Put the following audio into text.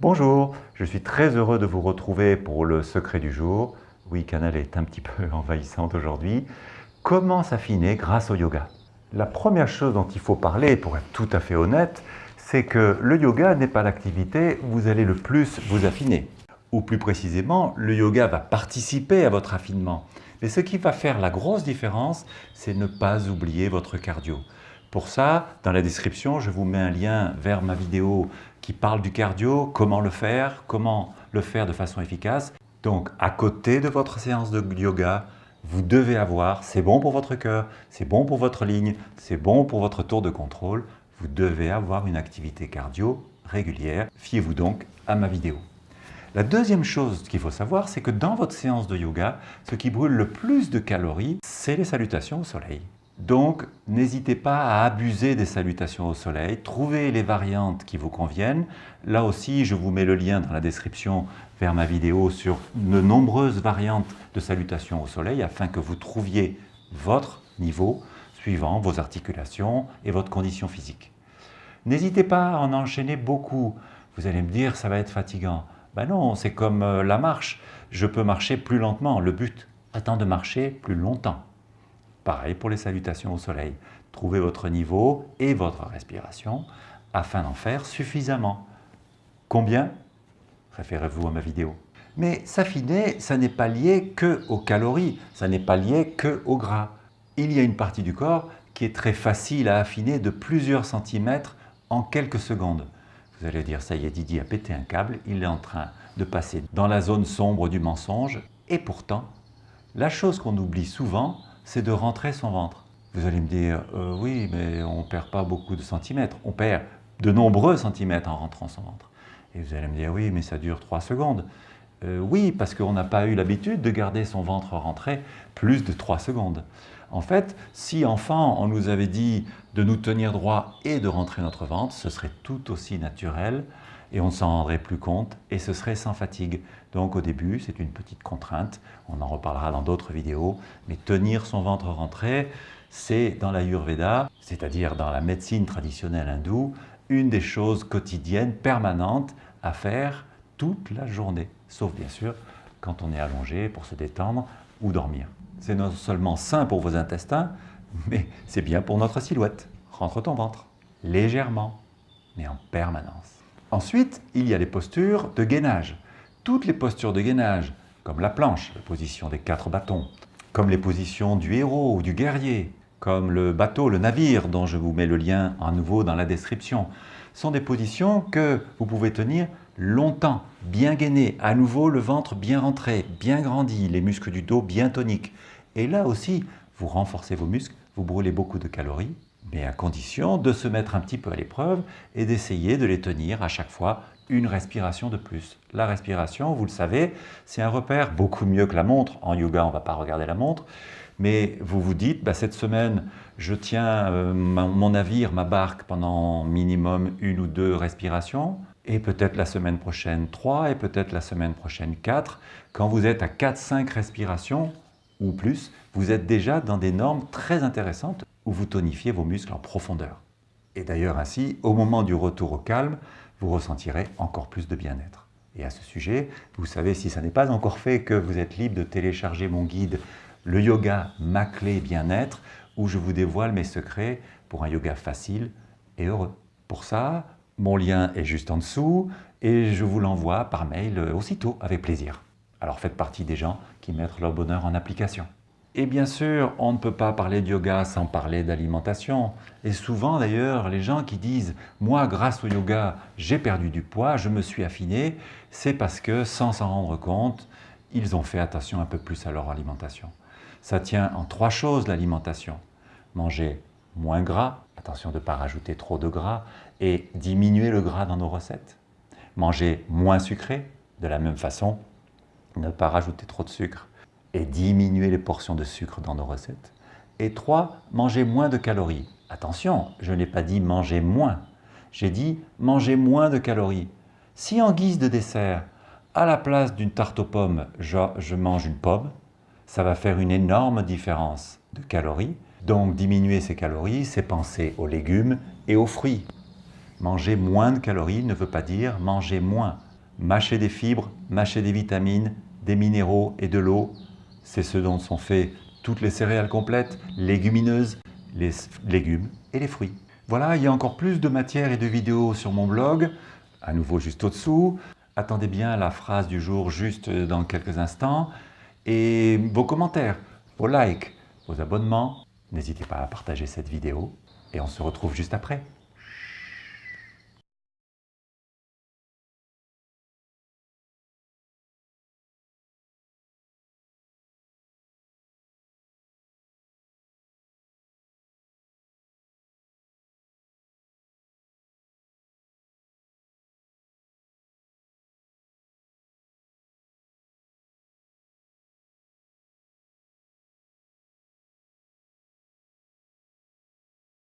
Bonjour, je suis très heureux de vous retrouver pour le secret du jour. Oui, Canal est un petit peu envahissante aujourd'hui. Comment s'affiner grâce au yoga? La première chose dont il faut parler, pour être tout à fait honnête, c'est que le yoga n'est pas l'activité où vous allez le plus vous affiner. Ou plus précisément, le yoga va participer à votre affinement. Mais ce qui va faire la grosse différence, c'est ne pas oublier votre cardio. Pour ça, dans la description, je vous mets un lien vers ma vidéo qui parle du cardio, comment le faire, comment le faire de façon efficace. Donc, à côté de votre séance de yoga, vous devez avoir, c'est bon pour votre cœur, c'est bon pour votre ligne, c'est bon pour votre tour de contrôle, vous devez avoir une activité cardio régulière. Fiez-vous donc à ma vidéo. La deuxième chose qu'il faut savoir, c'est que dans votre séance de yoga, ce qui brûle le plus de calories, c'est les salutations au soleil. Donc, n'hésitez pas à abuser des salutations au soleil, trouvez les variantes qui vous conviennent. Là aussi, je vous mets le lien dans la description vers ma vidéo sur de nombreuses variantes de salutations au soleil afin que vous trouviez votre niveau suivant vos articulations et votre condition physique. N'hésitez pas à en enchaîner beaucoup. Vous allez me dire, ça va être fatigant. Ben non, c'est comme euh, la marche. Je peux marcher plus lentement. Le but étant de marcher plus longtemps. Pareil pour les salutations au soleil. Trouvez votre niveau et votre respiration afin d'en faire suffisamment. Combien? Référez-vous à ma vidéo. Mais s'affiner, ça n'est pas lié que aux calories, ça n'est pas lié que au gras. Il y a une partie du corps qui est très facile à affiner de plusieurs centimètres en quelques secondes. Vous allez dire, ça y est, Didier a pété un câble, il est en train de passer dans la zone sombre du mensonge. Et pourtant, la chose qu'on oublie souvent, c'est de rentrer son ventre. Vous allez me dire, euh, oui, mais on ne perd pas beaucoup de centimètres. On perd de nombreux centimètres en rentrant son ventre. Et vous allez me dire, oui, mais ça dure 3 secondes. Euh, oui, parce qu'on n'a pas eu l'habitude de garder son ventre rentré plus de 3 secondes. En fait, si enfant, on nous avait dit de nous tenir droit et de rentrer notre ventre, ce serait tout aussi naturel et on ne s'en rendrait plus compte et ce serait sans fatigue. Donc au début, c'est une petite contrainte, on en reparlera dans d'autres vidéos, mais tenir son ventre rentré, c'est dans l'Ayurveda, c'est-à-dire dans la médecine traditionnelle hindoue, une des choses quotidiennes, permanentes à faire toute la journée, sauf bien sûr quand on est allongé pour se détendre ou dormir. C'est non seulement sain pour vos intestins, mais c'est bien pour notre silhouette. Rentre ton ventre, légèrement, mais en permanence. Ensuite, il y a les postures de gainage. Toutes les postures de gainage, comme la planche, la position des quatre bâtons, comme les positions du héros ou du guerrier, comme le bateau, le navire, dont je vous mets le lien à nouveau dans la description, sont des positions que vous pouvez tenir longtemps, bien gainé, à nouveau le ventre bien rentré, bien grandi, les muscles du dos bien toniques. Et là aussi, vous renforcez vos muscles, vous brûlez beaucoup de calories mais à condition de se mettre un petit peu à l'épreuve et d'essayer de les tenir à chaque fois une respiration de plus. La respiration, vous le savez, c'est un repère beaucoup mieux que la montre. En yoga, on ne va pas regarder la montre, mais vous vous dites, bah, cette semaine, je tiens euh, mon navire, ma barque pendant minimum une ou deux respirations, et peut-être la semaine prochaine trois, et peut-être la semaine prochaine quatre. Quand vous êtes à 4-5 respirations ou plus, vous êtes déjà dans des normes très intéressantes où vous tonifiez vos muscles en profondeur. Et d'ailleurs ainsi, au moment du retour au calme, vous ressentirez encore plus de bien-être. Et à ce sujet, vous savez, si ça n'est pas encore fait, que vous êtes libre de télécharger mon guide « Le yoga, ma clé bien-être » où je vous dévoile mes secrets pour un yoga facile et heureux. Pour ça, mon lien est juste en dessous et je vous l'envoie par mail aussitôt avec plaisir. Alors faites partie des gens qui mettent leur bonheur en application. Et bien sûr, on ne peut pas parler de yoga sans parler d'alimentation. Et souvent d'ailleurs, les gens qui disent « moi, grâce au yoga, j'ai perdu du poids, je me suis affiné », c'est parce que, sans s'en rendre compte, ils ont fait attention un peu plus à leur alimentation. Ça tient en trois choses l'alimentation. Manger moins gras, attention de ne pas rajouter trop de gras, et diminuer le gras dans nos recettes. Manger moins sucré, de la même façon, ne pas rajouter trop de sucre et diminuer les portions de sucre dans nos recettes. Et trois, manger moins de calories. Attention, je n'ai pas dit manger moins, j'ai dit manger moins de calories. Si en guise de dessert, à la place d'une tarte aux pommes, je, mange une pomme, ça va faire une énorme différence de calories. Donc diminuer ces calories, c'est penser aux légumes et aux fruits. Manger moins de calories ne veut pas dire manger moins. Mâcher des fibres, mâcher des vitamines, des minéraux et de l'eau, c'est ce dont sont faits toutes les céréales complètes, légumineuses, les légumes et les fruits. Voilà, il y a encore plus de matière et de vidéos sur mon blog, à nouveau juste au-dessous. Attendez bien la phrase du jour juste dans quelques instants. Et vos commentaires, vos likes, vos abonnements. N'hésitez pas à partager cette vidéo et on se retrouve juste après.